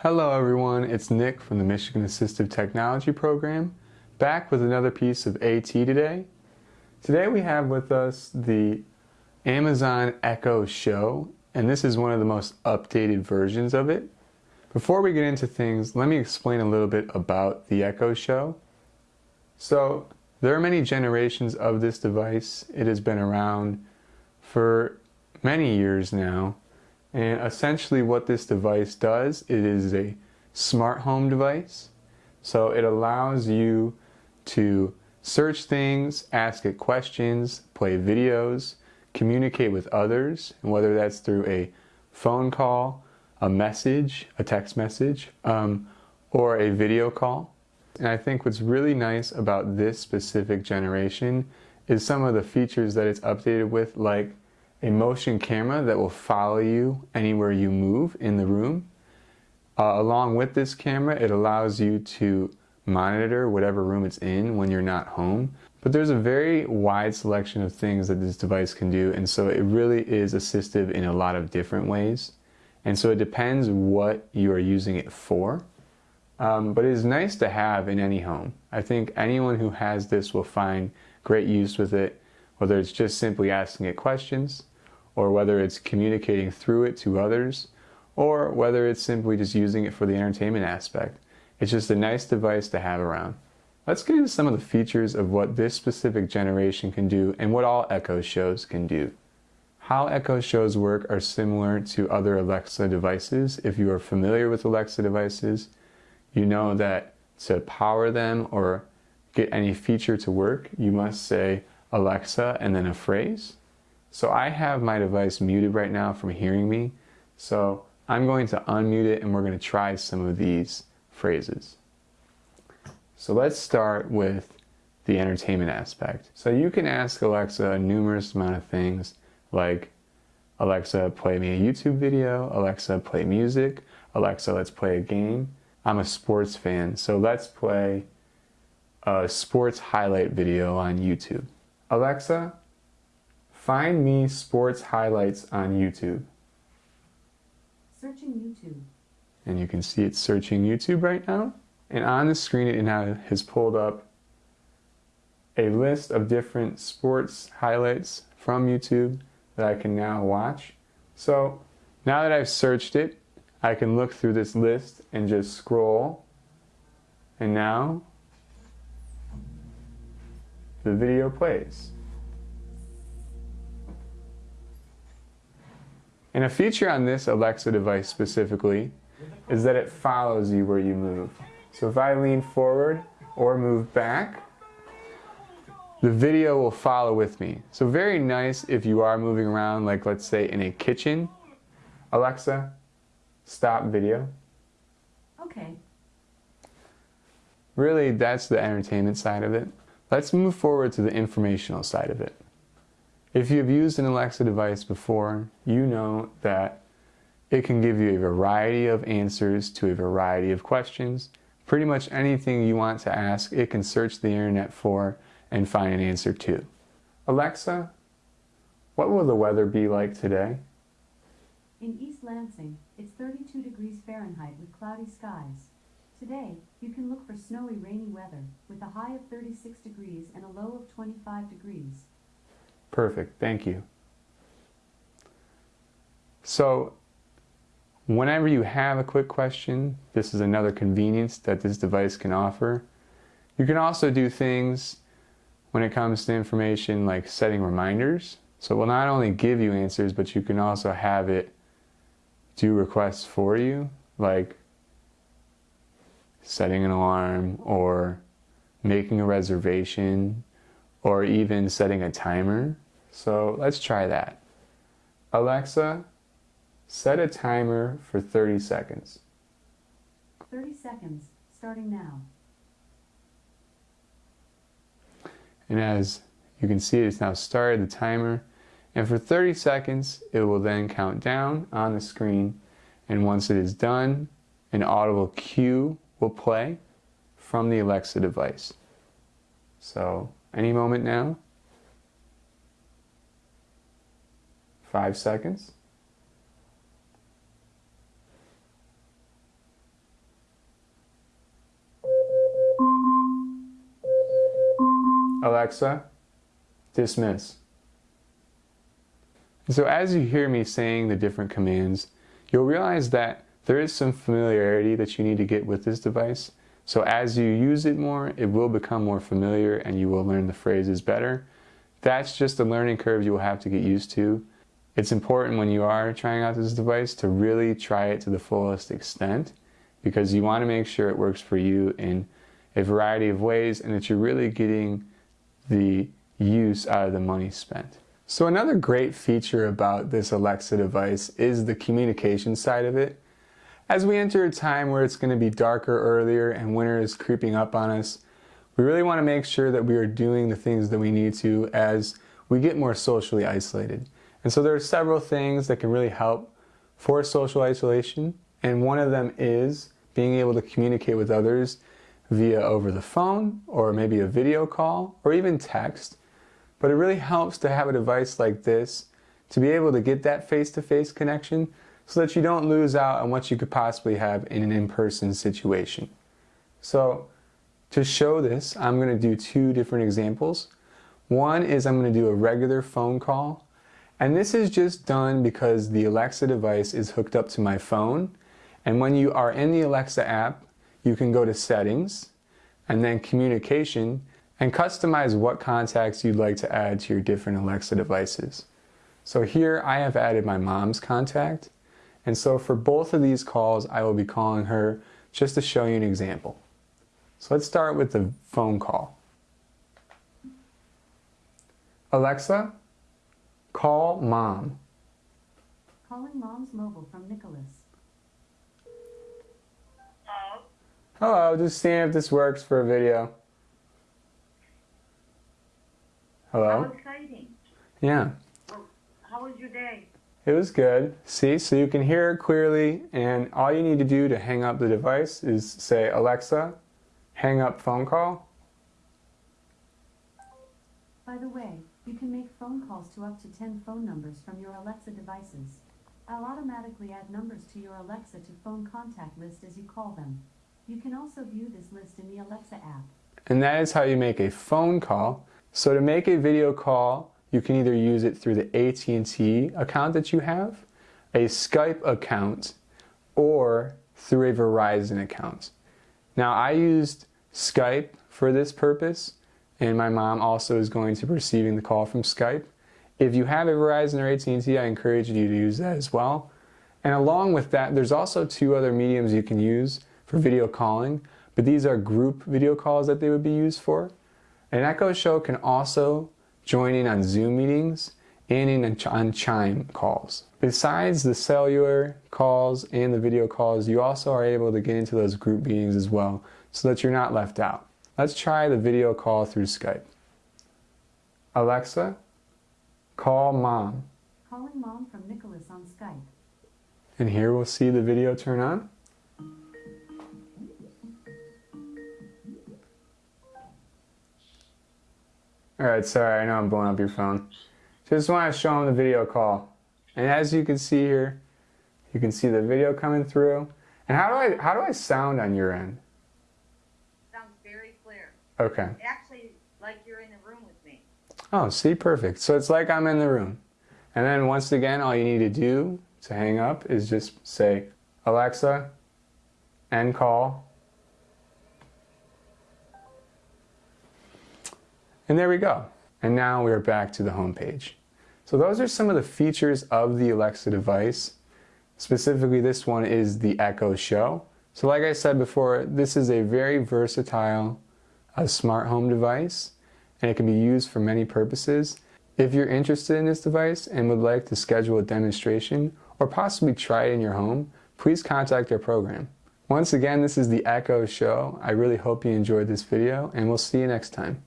Hello everyone, it's Nick from the Michigan Assistive Technology Program, back with another piece of AT today. Today we have with us the Amazon Echo Show, and this is one of the most updated versions of it. Before we get into things, let me explain a little bit about the Echo Show. So, there are many generations of this device. It has been around for many years now. And essentially what this device does, it is a smart home device. So it allows you to search things, ask it questions, play videos, communicate with others, and whether that's through a phone call, a message, a text message, um, or a video call. And I think what's really nice about this specific generation is some of the features that it's updated with, like a motion camera that will follow you anywhere you move in the room. Uh, along with this camera, it allows you to monitor whatever room it's in when you're not home. But there's a very wide selection of things that this device can do, and so it really is assistive in a lot of different ways. And so it depends what you are using it for. Um, but it is nice to have in any home. I think anyone who has this will find great use with it whether it's just simply asking it questions, or whether it's communicating through it to others, or whether it's simply just using it for the entertainment aspect. It's just a nice device to have around. Let's get into some of the features of what this specific generation can do and what all Echo shows can do. How Echo shows work are similar to other Alexa devices. If you are familiar with Alexa devices, you know that to power them or get any feature to work, you must say, Alexa and then a phrase. So I have my device muted right now from hearing me. So I'm going to unmute it and we're going to try some of these phrases. So let's start with the entertainment aspect. So you can ask Alexa a numerous amount of things like Alexa, play me a YouTube video, Alexa, play music, Alexa, let's play a game. I'm a sports fan, so let's play a sports highlight video on YouTube. Alexa, find me sports highlights on YouTube. Searching YouTube. And you can see it's searching YouTube right now. And on the screen it now has pulled up a list of different sports highlights from YouTube that I can now watch. So now that I've searched it, I can look through this list and just scroll. And now the video plays. And a feature on this Alexa device specifically is that it follows you where you move. So if I lean forward or move back, the video will follow with me. So very nice if you are moving around, like let's say in a kitchen. Alexa, stop video. Okay. Really, that's the entertainment side of it. Let's move forward to the informational side of it. If you've used an Alexa device before, you know that it can give you a variety of answers to a variety of questions. Pretty much anything you want to ask, it can search the internet for and find an answer to. Alexa, what will the weather be like today? In East Lansing, it's 32 degrees Fahrenheit with cloudy skies. Today, you can look for snowy, rainy weather with a high of 36 degrees and a low of 25 degrees. Perfect, thank you. So, whenever you have a quick question, this is another convenience that this device can offer. You can also do things when it comes to information like setting reminders. So it will not only give you answers, but you can also have it do requests for you, like setting an alarm or making a reservation or even setting a timer. So let's try that. Alexa, set a timer for 30 seconds. 30 seconds, starting now. And as you can see, it's now started the timer. And for 30 seconds, it will then count down on the screen. And once it is done, an audible cue will play from the Alexa device. So any moment now. five seconds. Alexa, dismiss. So as you hear me saying the different commands, you'll realize that there is some familiarity that you need to get with this device. So as you use it more, it will become more familiar and you will learn the phrases better. That's just a learning curve you will have to get used to. It's important when you are trying out this device to really try it to the fullest extent because you want to make sure it works for you in a variety of ways and that you're really getting the use out of the money spent. So another great feature about this Alexa device is the communication side of it. As we enter a time where it's going to be darker earlier and winter is creeping up on us, we really want to make sure that we are doing the things that we need to as we get more socially isolated. And so there are several things that can really help for social isolation, and one of them is being able to communicate with others via over the phone or maybe a video call or even text but it really helps to have a device like this to be able to get that face-to-face -face connection so that you don't lose out on what you could possibly have in an in-person situation. So to show this, I'm going to do two different examples. One is I'm going to do a regular phone call. And this is just done because the Alexa device is hooked up to my phone. And when you are in the Alexa app, you can go to settings and then communication and customize what contacts you'd like to add to your different Alexa devices. So here I have added my mom's contact, and so for both of these calls, I will be calling her just to show you an example. So let's start with the phone call. Alexa, call mom. Calling mom's mobile from Nicholas. Hello? Hello, just seeing if this works for a video. Hello? How exciting. Yeah. How was your day? It was good. See, so you can hear it clearly, and all you need to do to hang up the device is say, Alexa, hang up phone call. By the way, you can make phone calls to up to 10 phone numbers from your Alexa devices. I'll automatically add numbers to your Alexa to phone contact list as you call them. You can also view this list in the Alexa app. And that is how you make a phone call. So to make a video call, you can either use it through the AT&T account that you have, a Skype account, or through a Verizon account. Now I used Skype for this purpose, and my mom also is going to be receiving the call from Skype. If you have a Verizon or AT&T, I encourage you to use that as well. And along with that, there's also two other mediums you can use for video calling, but these are group video calls that they would be used for. An Echo Show can also join in on Zoom meetings and in on Chime calls. Besides the cellular calls and the video calls, you also are able to get into those group meetings as well so that you're not left out. Let's try the video call through Skype. Alexa, call mom. Calling mom from Nicholas on Skype. And here we'll see the video turn on. Alright, sorry, I know I'm blowing up your phone. Just want to show them the video call. And as you can see here, you can see the video coming through. And how do I how do I sound on your end? Okay. Actually, like you're in the room with me. Oh, see, perfect. So it's like I'm in the room. And then once again, all you need to do to hang up is just say, Alexa, end call, And there we go. And now we're back to the home page. So those are some of the features of the Alexa device. Specifically, this one is the Echo Show. So like I said before, this is a very versatile uh, smart home device and it can be used for many purposes. If you're interested in this device and would like to schedule a demonstration or possibly try it in your home, please contact our program. Once again, this is the Echo Show. I really hope you enjoyed this video and we'll see you next time.